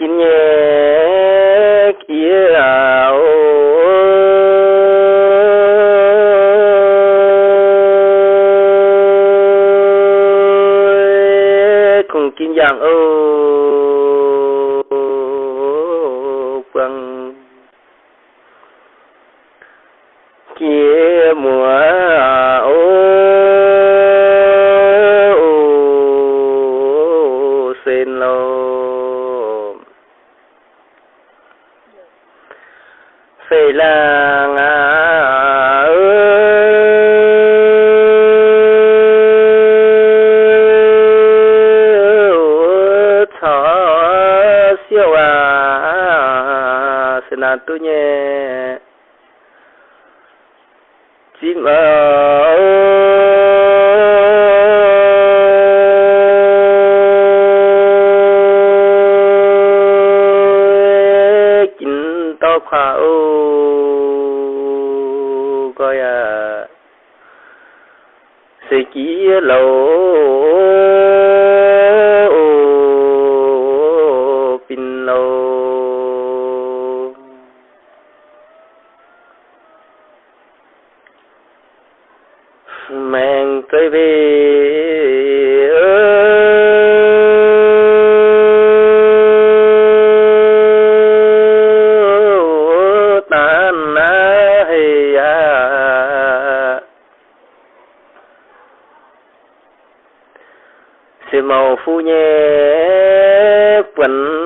sẽ không mang tới màu phu nhé quần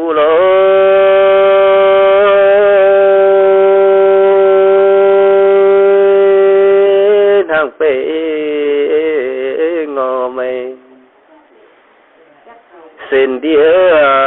วเลยทางเปงอไม่เส้นเดียว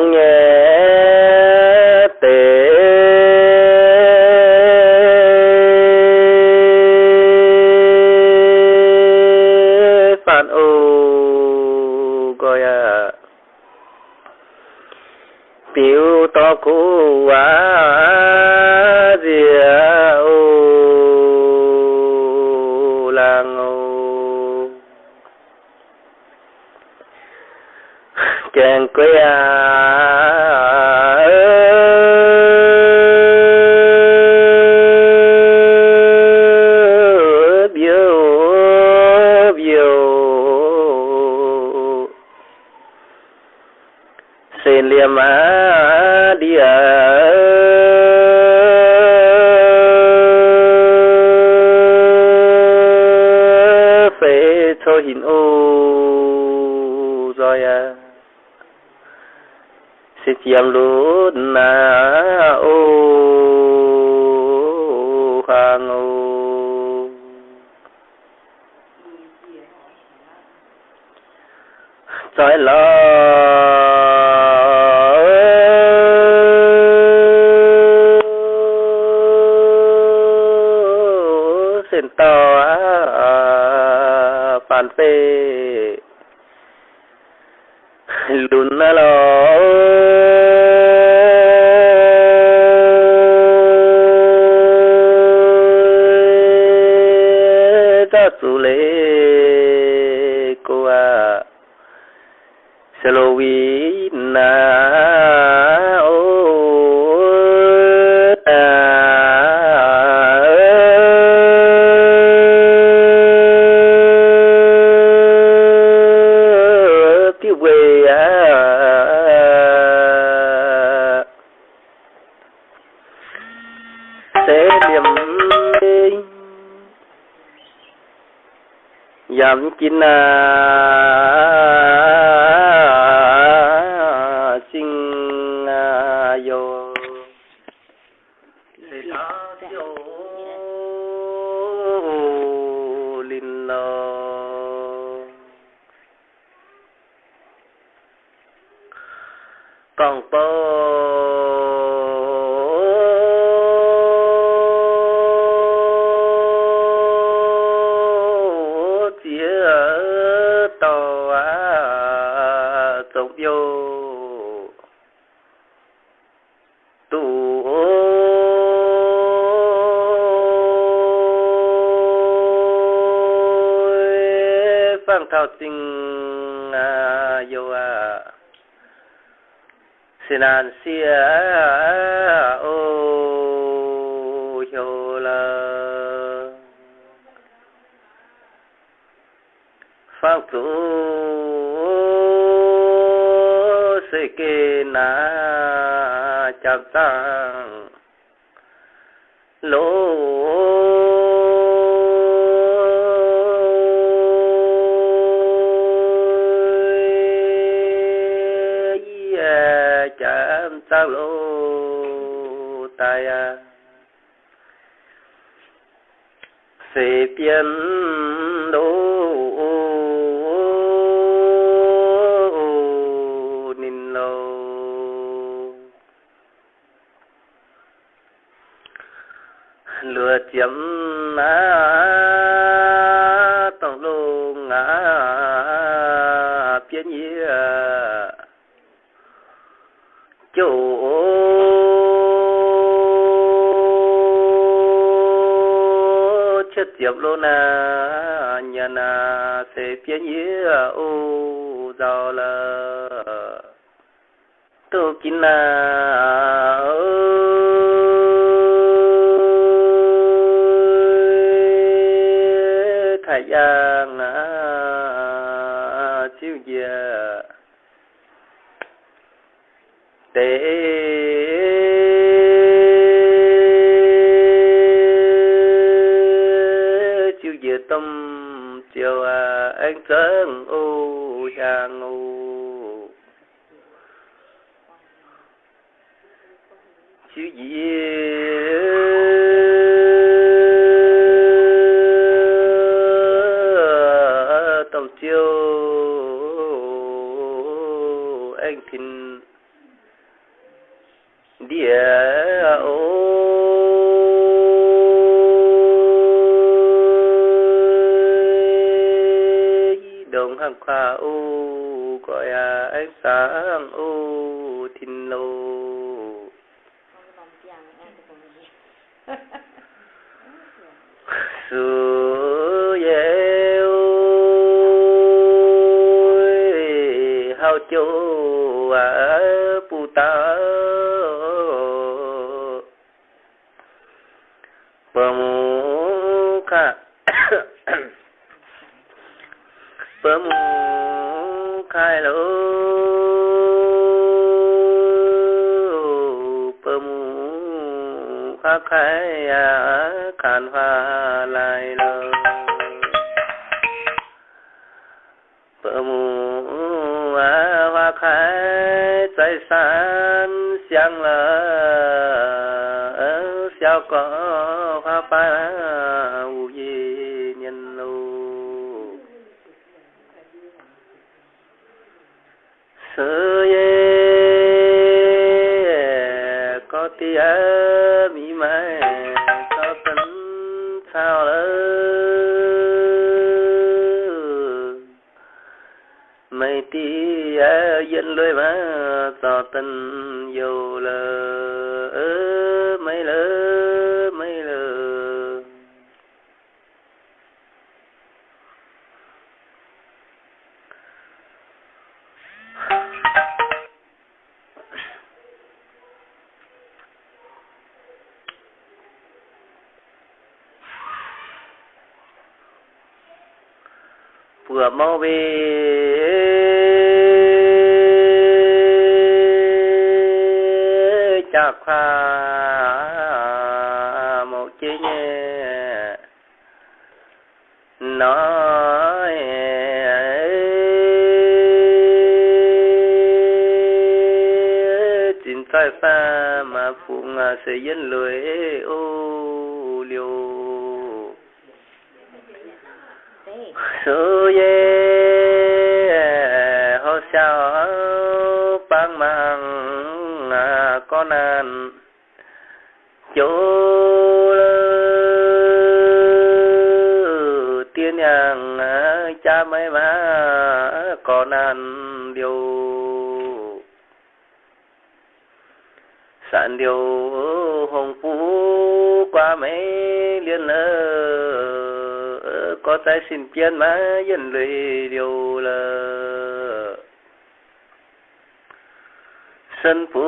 kinh xin liềm á đi à phê cho hình ô rồi à. Sẽ chiếm luôn na ô hàng ô trái lo còn bơ tàu phang thao sinh. Xin an a o hiô la phật tu se ke na chap tang chết luôn à nhân à na sẽ phía nhía ô giàu là tôi kín na thầy khai lô bơm kha khai à, kan pha lai lô bơm a hoa khai trái san xiang lơ xiao con tình dù lơ mây lơ mây lờ vừa mau về ho ban mang à con an chỗ tiên nhang à, cha mấy má con an điều. Sản điều hồng phú qua mấy liên lơ có tay xin chiến má dân lười điều là sân phú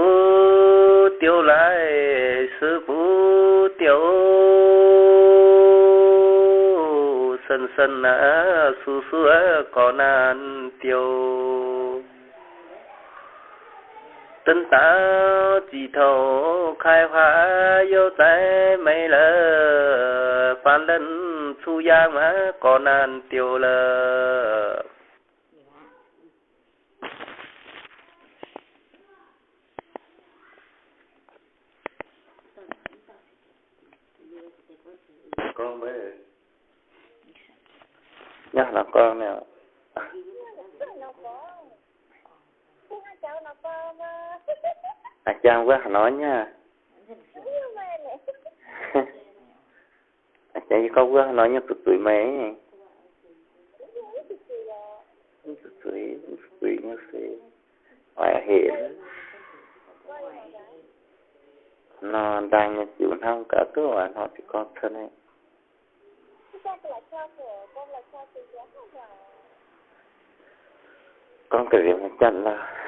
tiêu lại sư phú tiêu sân sân á su su có nan tiêu tân ta chỉ thầu khai hóa yêu trái mấy lơ, phan lân su giang mà có nan tiêu lơ con mới nhắc là con nè à chàng quá nói nha. Dạ, à chàng có quá, nói nha tụi tụi mẹ tụi tụi tụi nha thế Hoài hiện nó đang như chịu không cả tôi hoài nó thì con thân ấy. Con cái gì mà chặn là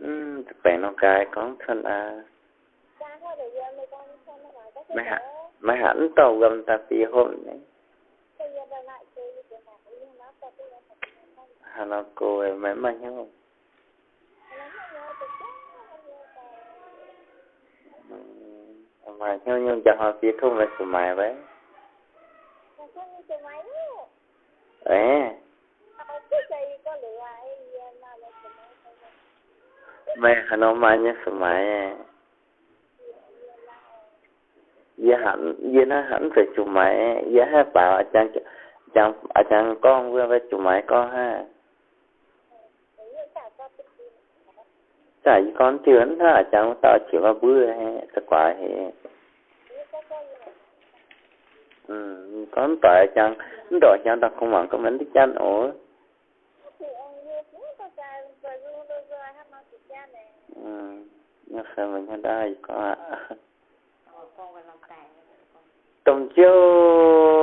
ừ phải nó cái con thân à mấy hẳn mấy hẳn tàu gầm ta tí hôm đấy. Hà nó cô ấy mấy mà nhau mà nhau nhau chẳng họ phía không là sự mài vậy ấy mày hà nó mà nhớ sự mài giờ dạ hẳn giờ nó hẳn phải chủ mày giờ dạ hai bảo ở chàng, chàng, ở chàng con vừa với chủ mày con ha. Tại con chưa ha chàng tao chỉ vào bữa ha, thật quả hay ừ con tại chàng, đòi chàng tao không mặn có mấy đứa chăn ổ ừ nhưng sao mình không đây có tổng chiêu chiêu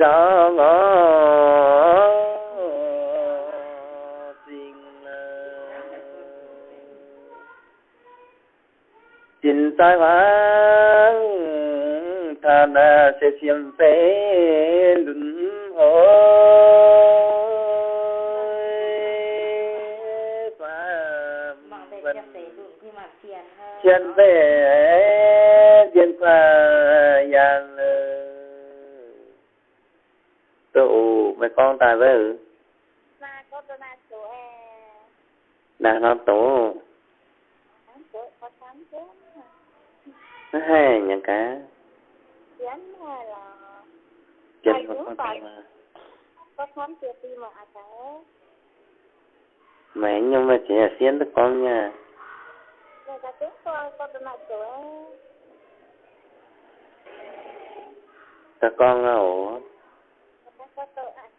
gió ngõ tình tình sai hoang thân sẽ xiêm phê lùn chân về con tài với ừ Mà có tôi mà số e đã nó tổ tám có tám số nó hay những cá chén hay là con phải. tài mà có tám triệu ti mà à thế mẹ nhưng mà chỉ là xiên tức con nha. Người ta tiếng coi có tôi mà e các con á ổ người ta có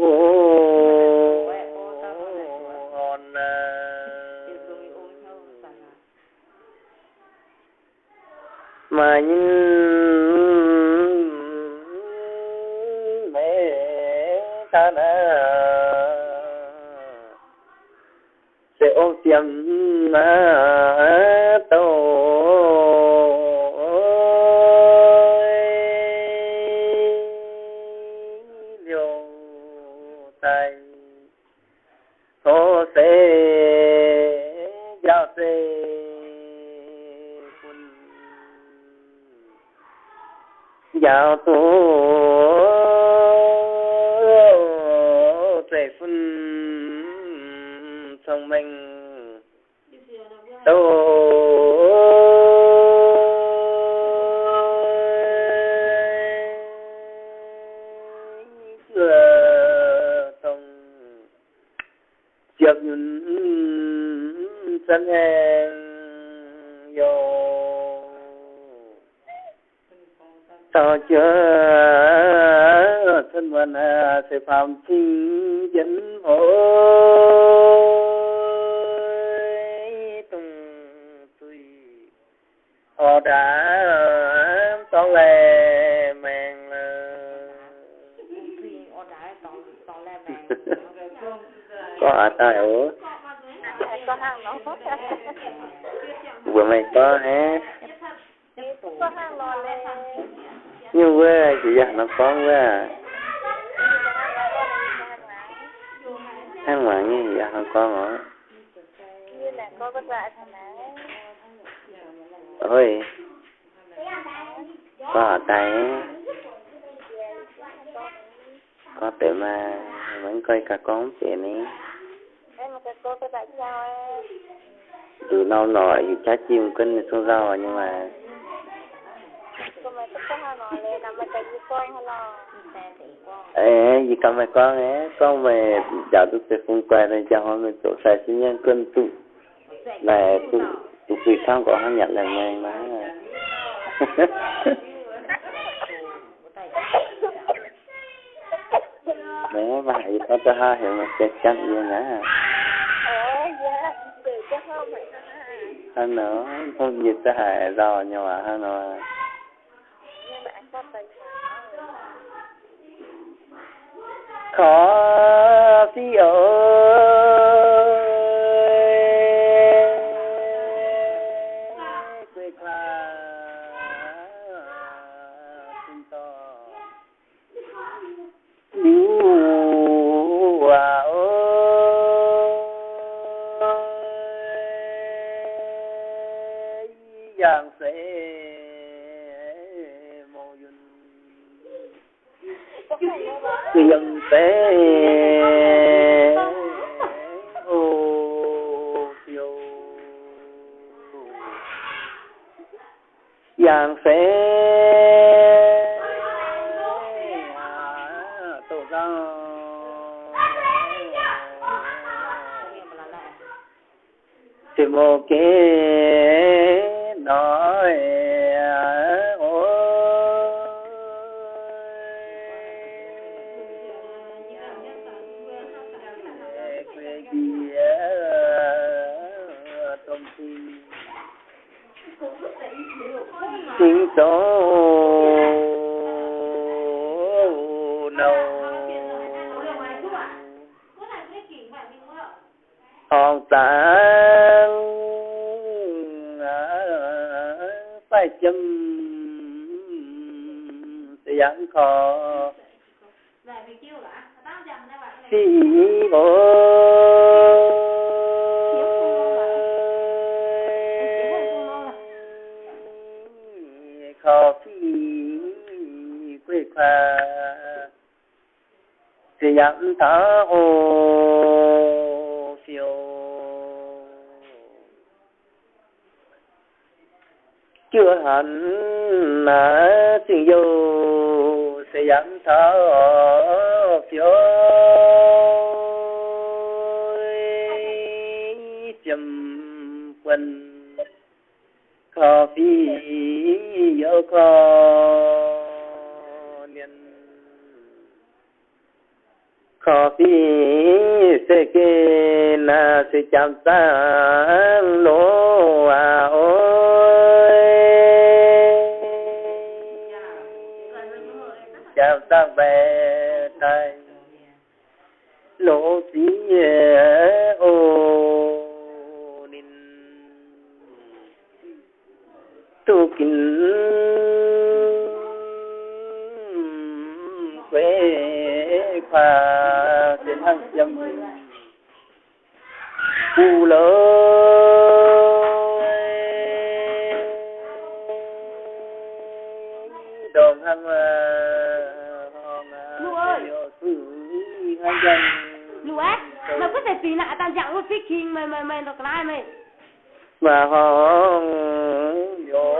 thì bữa mày có hả? Có hàng nhưng chị dặn nó có quá. Ăn mà như vậy không có hả ôi. Có ở tay. Có tự mà vẫn coi cả con chuyện này em mà cái cô cái sao em? Dù nâu nổi dù trái chim cân thì xuống rau à, nhưng mà ê gì cầm mày con ấy? Con mày giờ tôi sẽ không quen này cho họ mình chỗ sai sinh nhân cân tụ. Này tụ tụ quỳ không có hắn nhận là ngay má mẹ mà hãy có cho hai hiểu mà chết chắc gì nè ủa dạ từ cái hôm này hơn nữa không dịch sẽ hại rồi nhưng mà hắn nữa khó phi ơi dân tế giang phế à, tổ ra. Thì một cái yêu ờ, khó niên khó phi sẽ kê là sẽ chạm ta lỗ à ôi. Chạm ta về tay lỗ tí ô nín. Tu kinh lỡ đồng hăng dân. Lũ á, mày có thể tùy tao chẳng có phích khi mày mày mày được lại mày. mà hòn vô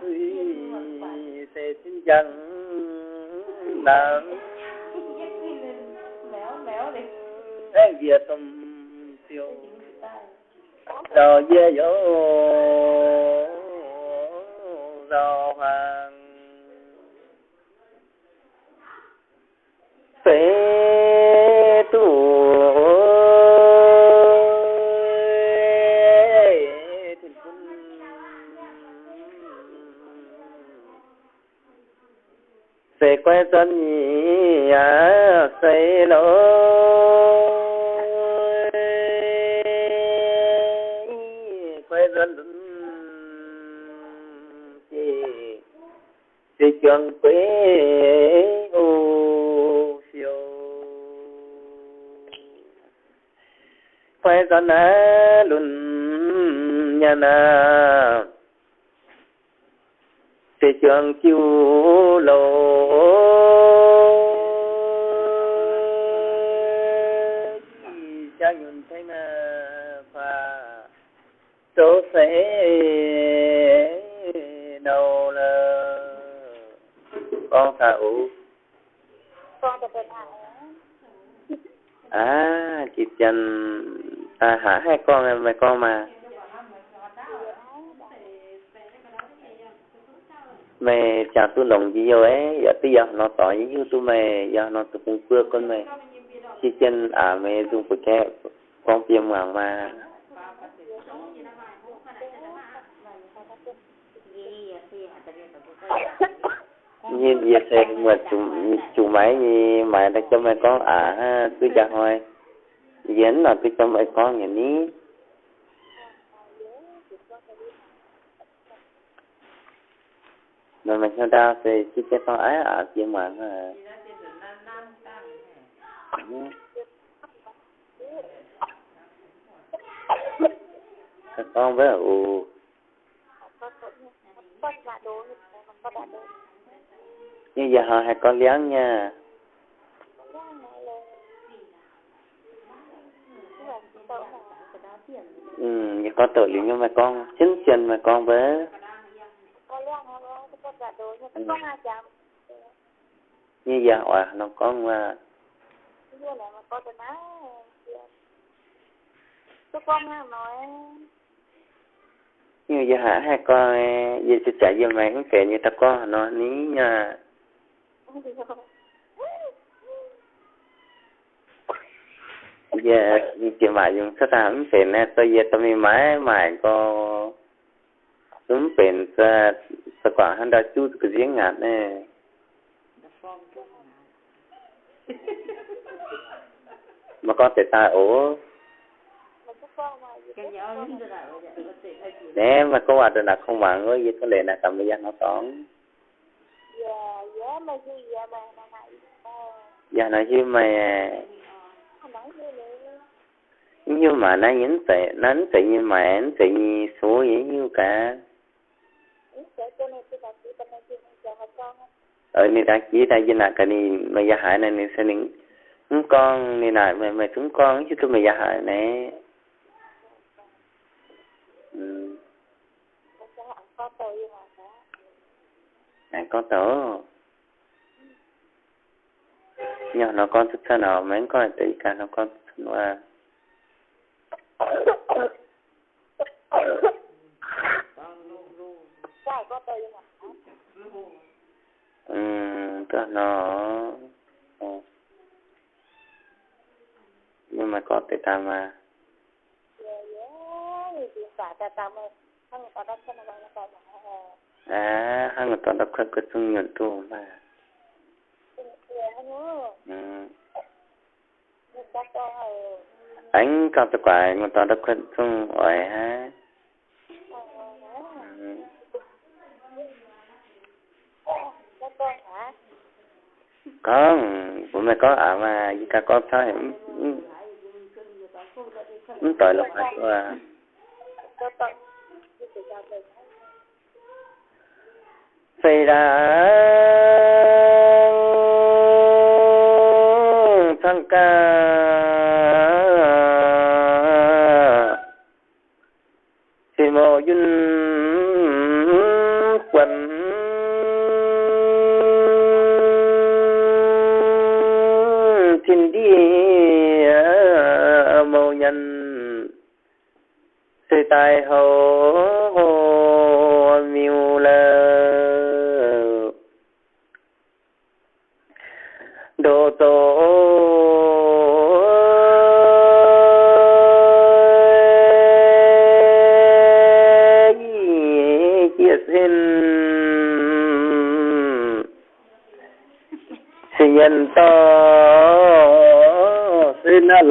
suy sẽ xin dân nắng em việt tâm đồ dê dỗ đồ rồi hoàng. Phế tu thiên quân sẽ quay dân nhỉ à xây lối. Quay dân chỉ chỉ trường quê ô phiêu quay ra á nhà na chi trường chiu lâu thế đâu là con thà ủ. Con tập bên à chị chân à hả hai con em về con mà. Mẹ cha tu lòng gì rồi ấy. Giờ tí giờ nó tỏ như tu mẹ. Giờ nó tu cũng cưa con mẹ. Chị chân à mẹ dùng cái con tiêm hoàng mà. Như giờ xe mà chủ chủ máy như mày đã cho mày con à tôi chào hỏi diễn là tôi cho mày con nhà ní mà mày theo đau thì chỉ cho con ấy à chỉ mà. À con với ù có ba đứa như giờ họ hai con lớn nha. Ừ như có tội liệu nhưng mà con chính trình mà con bé, như giờ à nó con mà. con nói như giờ hả? Hai con giờ sẽ chạy giờ mày cũng sẽ như ta có, nó ní nha. Dạ, giờ chị mà dùng sát hàng cũng sẽ nè. Tôi giờ tôi máy, mày có đúng bền sa sa quả hắn đã chút cái giếng ngạt nè. Mà con thể ta ố cái nhỏ nó ố nếu mà có hòa rồi là không bằng với cái lệ là cầm gia nó toán dạ nói như mày nhưng mà nó nhấn tệ nó nhấn tệ như mà nhấn tệ như số dễ như cả ở nơi đã chỉ ra dân là cái ờ, này mà gia hại này nên sẽ nên con này này mà mà chúng con chứ tôi mày gia hại này ừ. có tớ. Nhỏ nó con thức thân ở mấy con tỷ cả nó con thân qua ừ tức nó ờ. nhưng mà có thể tham mà à hai người toàn đọc khăn cực chung nhuận tù mà anh có tập quả người toàn đọc khăn chung ỏi ha có bố mẹ có à mà gì cả có sao em? Ừ. Ừ, tội lộc hả Shira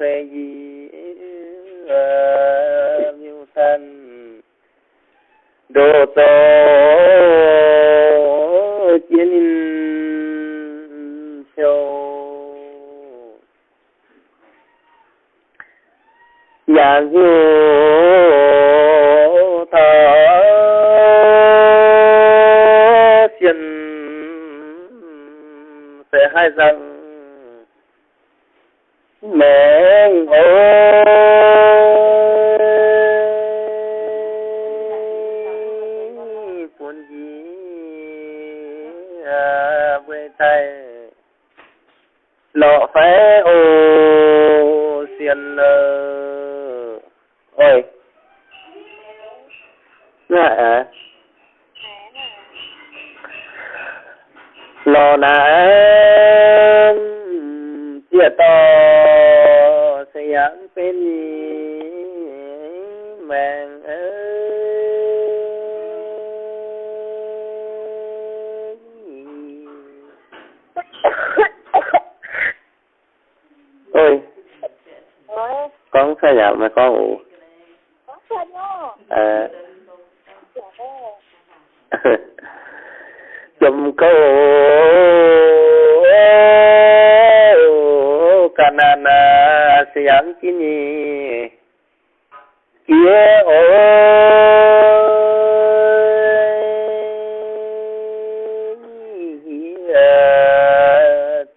phê di như thân đồ tô chiến châu giả dụ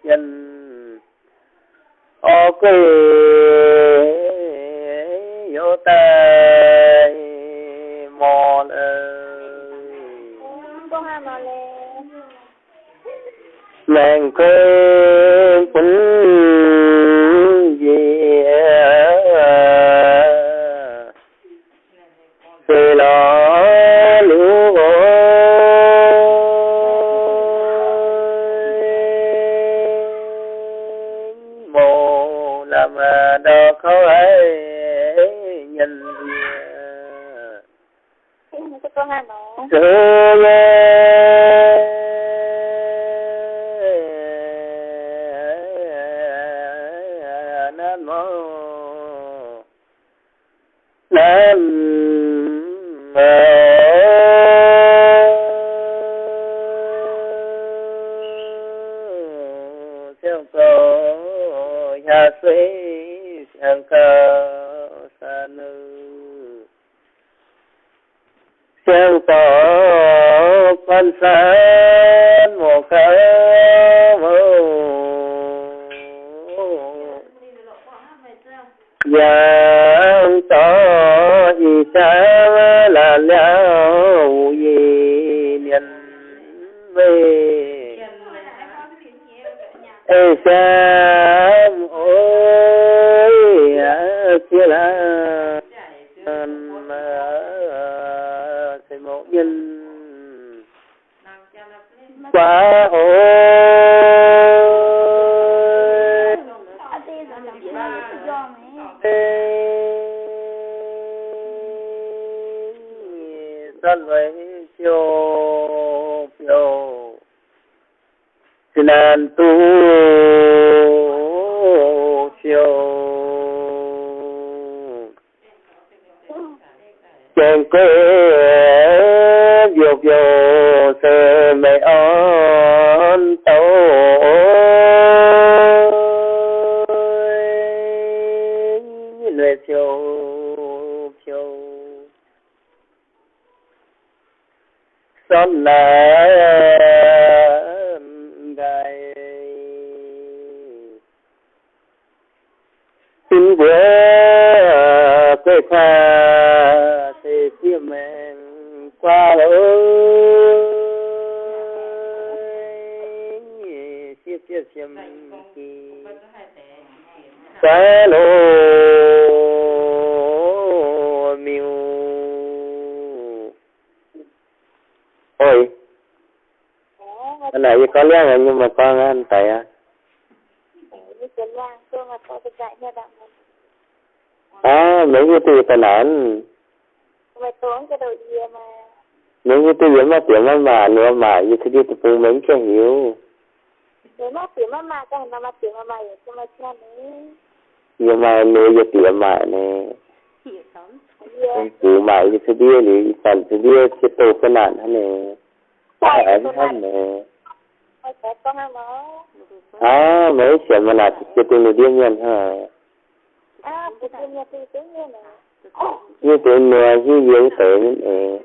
chân ô quy vô tê mò lê nàng quê thì ngẫu nhiên mấy cái từ tần án mày tốn cái đầu gì mà? Mấy tiếng mà mà nữa mà như thế đi từ mấy cái hiểu. Nếu mà tiếng mà mà cái mà mà tiếng mà mà vậy mà cha nữa nhưng mà nếu như tiếng mà nè yeah cứ mà như thế đi thì phần thế đi sẽ tổ cái nạn thế này có hàng nó à mấy chuyện mà là cái từ người điên nhân hả? À bữa kia nhà tôi như này như từ người như yếu tới nè ừ.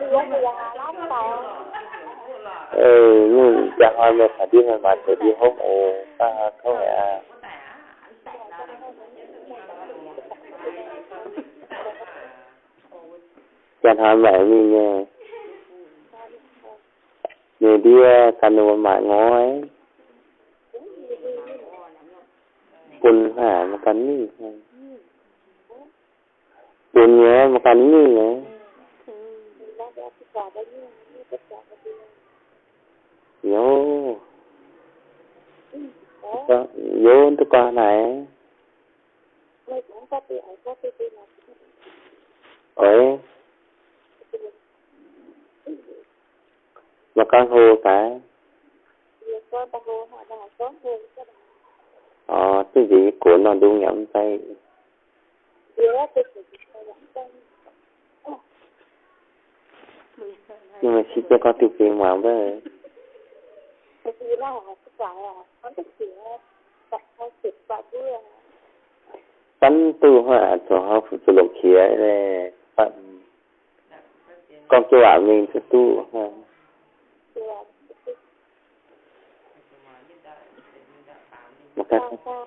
ừ như là lắm chẳng dạ hỏi mà phải đi mà mà phải đi hốt ồ, ta không phải à. Dạ chẳng hỏi mẹ mình nè người đi cano ờ, mà ngó ấy. 10 makanni dunia makanni ya yo yo untuk kah này ơi mà con hồ phải con ta hồ hồ các ờ cái gì của nó đúng nhắm tay con nhưng mà chỉ cho con tiêu tiền mà với bắn tu họa cho họ phụ cho lục khía này con kêu bảo mình cho tu ha thì là sao sao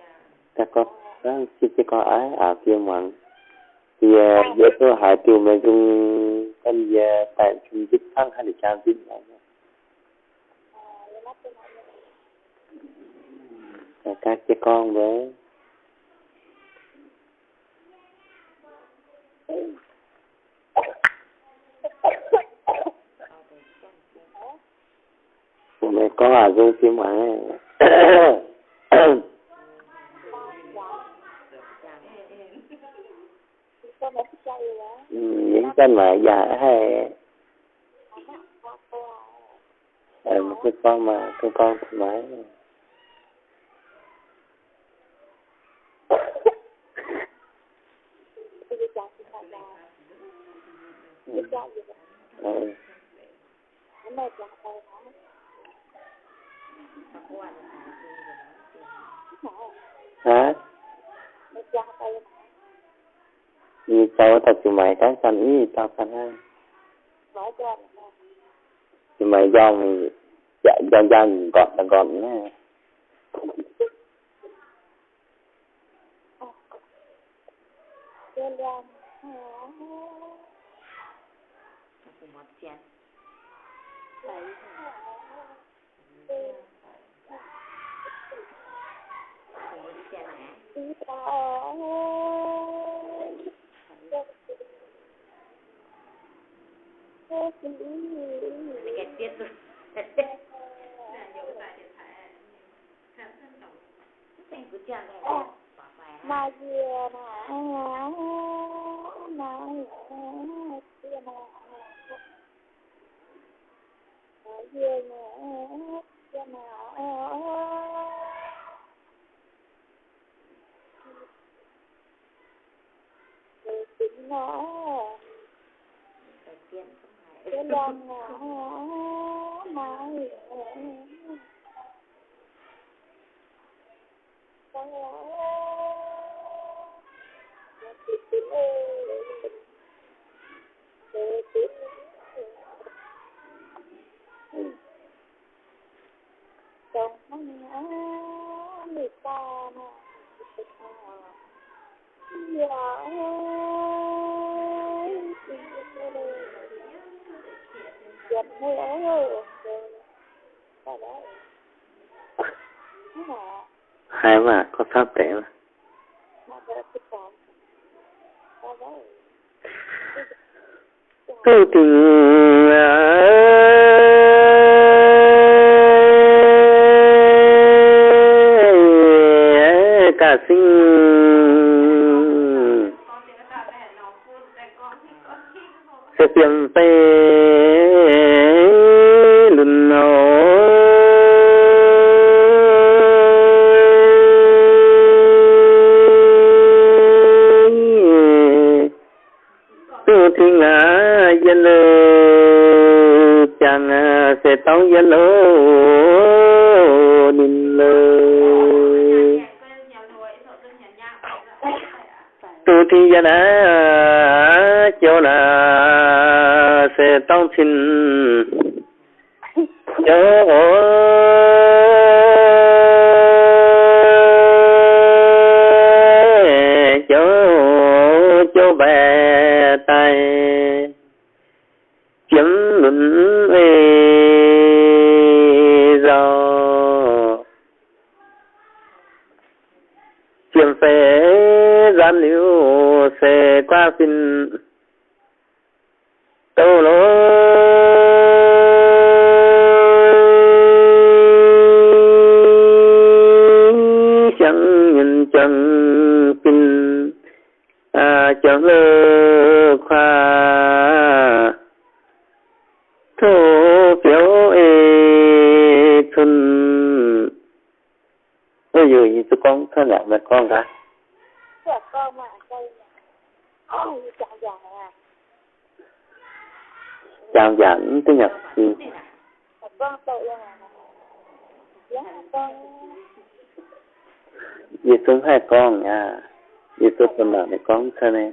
các con đang chỉ cho con ái à kia mà thì giờ tôi hỏi tiêu mà dùng cái giờ tại trung dịch thăng hay là trang là Là các cái con với mẹ có à dùng phim mà con những cái mà già hay à, một cái con mà cái con thoải mái ừ. Giờ hả? Bây chàng như cháu thật thì mày cái cần ý tao cần ha nói mày do mày dạ do do mình gọn là gọt nha cho làm đi tao mà dìa mà mà dìa mà mà dìa mà dìa mà rồi tính nó cái lòng nó mà Hãy subscribe cho kênh Ghiền Mì Gõ Để không bỏ lỡ hai mà có pháp tệ mà tu tình cả sinh sẽ tiền tê lùn tu thì ngã dân chẳng sẽ tao dân lô đình lơ tu thì dân á cho là sẽ tao xin bảo cho con này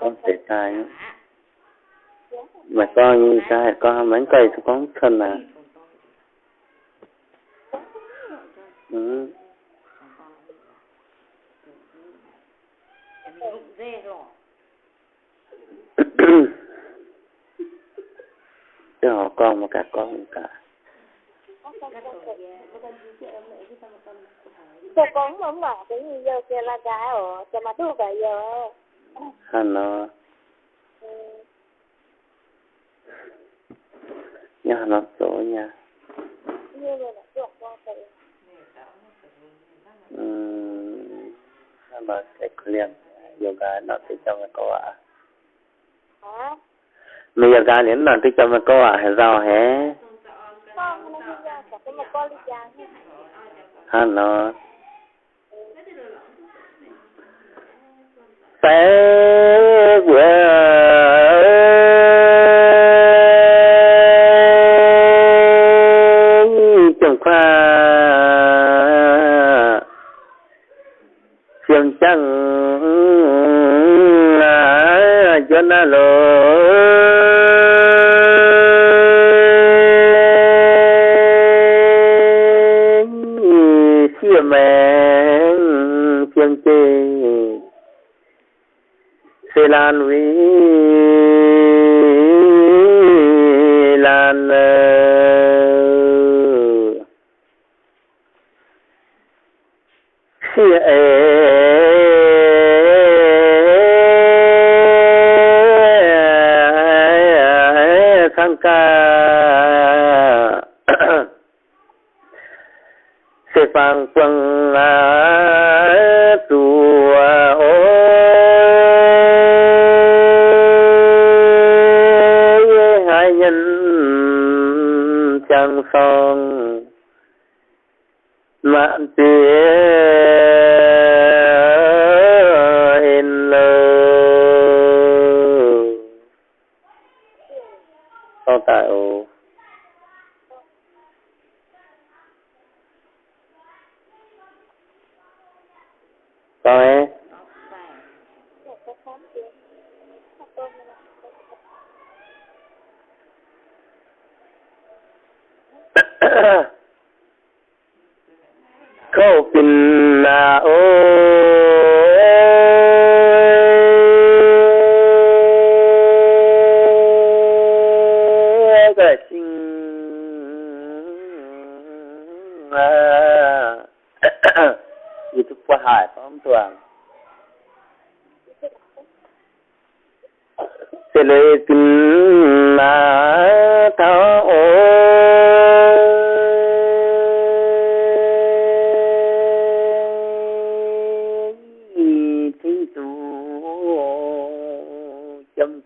con sẽ tài mà con như sai con mấy cây cho con thân à. Ừ. chứ họ con mà cả con cả. Cho con mà mà cái gì giờ kia là gái ở cho mà thu cả giờ? Hắn nó Ừ. nhà. Nó con tự ừ. mà sẽ liền yoga nó thì cho mình có à hả? Mình yoga đến nó thì cho mình có à hay sao hả? Con nó cả cái một con đi ra hắn nó té quê sẽ lan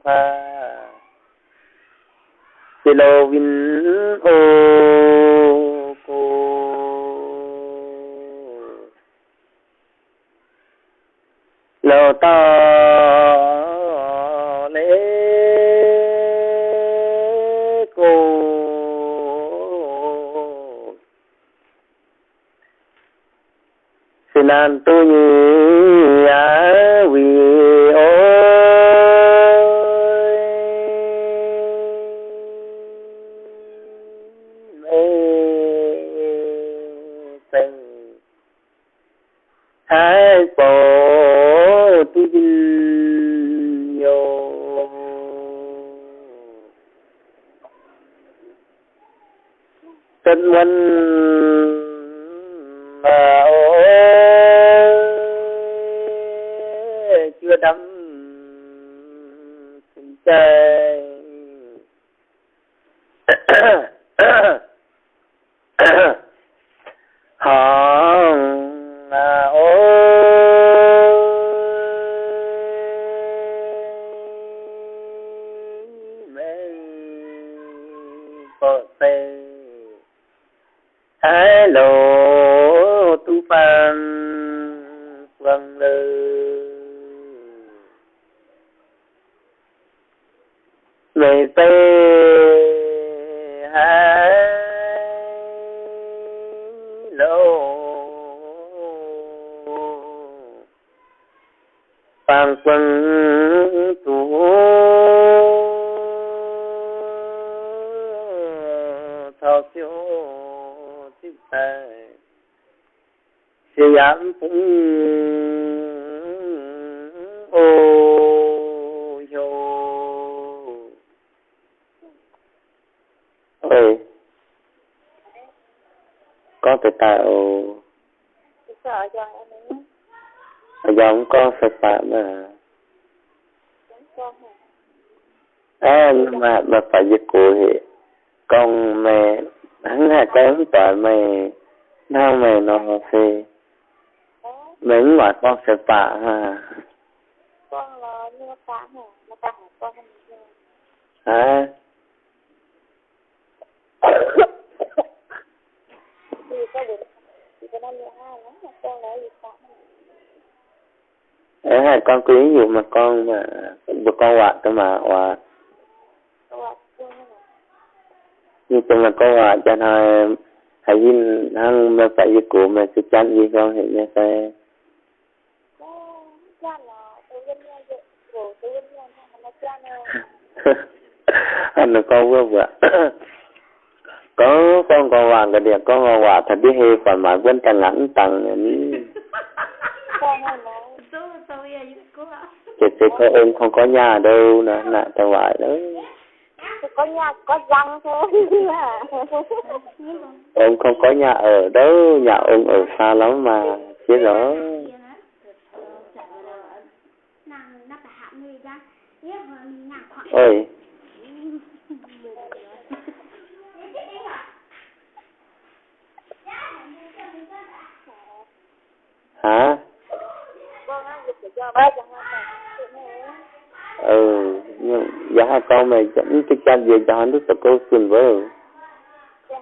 pha tê lô vin ô cô. Lô ta lễ cô. Xin an tu hello. Phan vâng tu thao siêu chữ tài. Siêu giảm cũng phải tạo ấy giống con phải tạo mà. À mà mà phải giật cụ thì con mẹ hắn là con tội mày nào mày nó thì mình mà con sẽ bạ ha con là như cá hả? Cá hả? Con không thì có được thì lắm mà con lấy gì con cứ ví dụ mà con mà bữa con hoạt cơ mà hoạt như chung là con hoạt cho nó, hãy nhìn hắn mà phải với cụ mà sẽ chăn gì con thì nha sẽ anh là con vừa vừa có con còn vàng cái điểm con còn vàng thật đi hề phải mà quên càng lắng tầng này ạ. chị chị có em không có nhà đâu nè nè tao ngoại đó. Tôi có nhà có răng thôi. Em không có nhà ở đâu nhà ông ở xa lắm mà chết rồi. Nàng nó phải hạ người ra nếu mà nàng khoảng ôi hả con á dịch cho ba cho hai ừ nhưng giá con mày chẳng cái cha về cho hắn đức tự cô xin với. Cho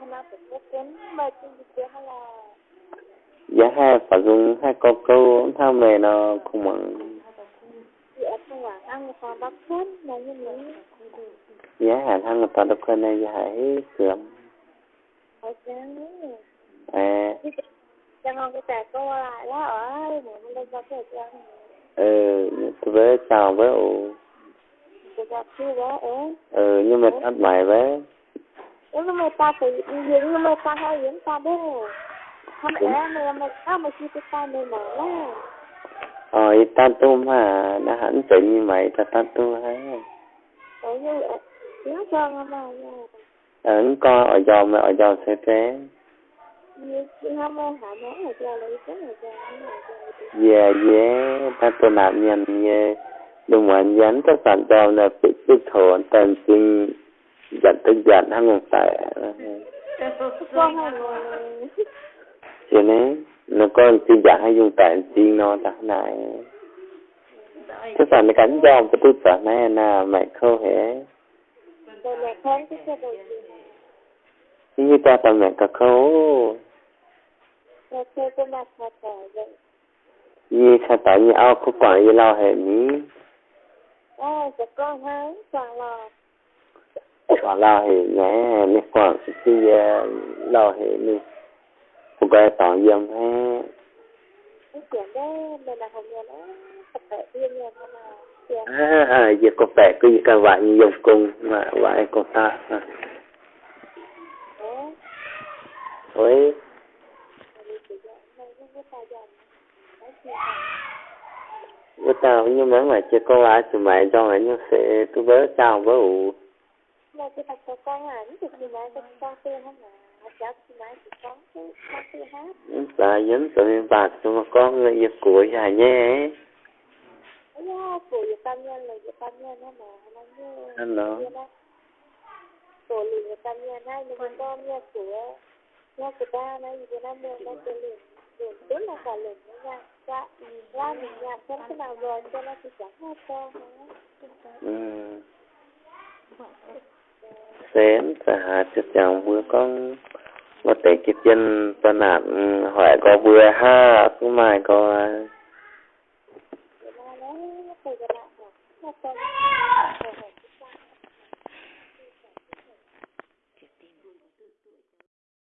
phải giá hai phải dùng hai câu câu thao mày nó không mặn. Chị là giá hai thằng người ta đọc có này giá hai hết sớm à. Dạ. Dạ, chẳng ngon cái tạc câu lại đó, ở, mẹ mình lên ra cái cho ừ tôi với chào với ủ cái ra chưa đó ế ừ nhưng mà mày với Yung may tata, yung may tata, yung tata. Không lẽ mày mày có mày chưa tay mày mở là. Ờ, ta tu mà đã hẳn tự như vậy ta ta tu ha. Ở như vậy, nhớ cho mà mà. Ở con ở giò mà ở giò sẽ thế. Dạ dạ, ta tu nạn nhân như đừng hoàn dán các bạn cho là bị tích thổ tần sinh giận tức giận hăng ngục tại. Chị dạ, nế, cho nên nó có chỉ giận hay dùng tại sinh nó ta này. Các bạn đã cánh dòng cái tư phần này là mẹ khô hề mẹ khô Mẹ cái thật là vậy. như sao tại như ao có quản như lao hệ ní À, sẽ con hái, toàn là quản lao hệ nhé nè quản cái lao hệ ní một cái tỏ dâm ha cái chuyện đó mình là học nghề đó tập thể viên nhà mà là chuyện à à giờ có vẻ cái gì cả vậy như dùng cùng mà vậy có ta. à. đó Ôi, mình chỉ dạy này cái cái tài dòng đó chuyện bữa tao nhưng mà mà chưa có ai thì mày cho mày nhưng sẽ tôi bớ chào bớ ủ. Mà cái tập cho con ảnh thì thì mẹ cho con tiền hết. Mà và dẫn tụi mình bạc cho mà con người yêu của nhà nhé. Của là mà nó như Hello nha của ba nó gì năm mươi nó sẽ liền liền tức là cả liền với nhau ra ra mình làm xem thế nào rồi cho nó thì chẳng hai to ừ. Xem cả chút chồng vừa con. Một tỷ kiếp dân ta nạn ừ, hỏi có vừa ha cũng mai có Thank.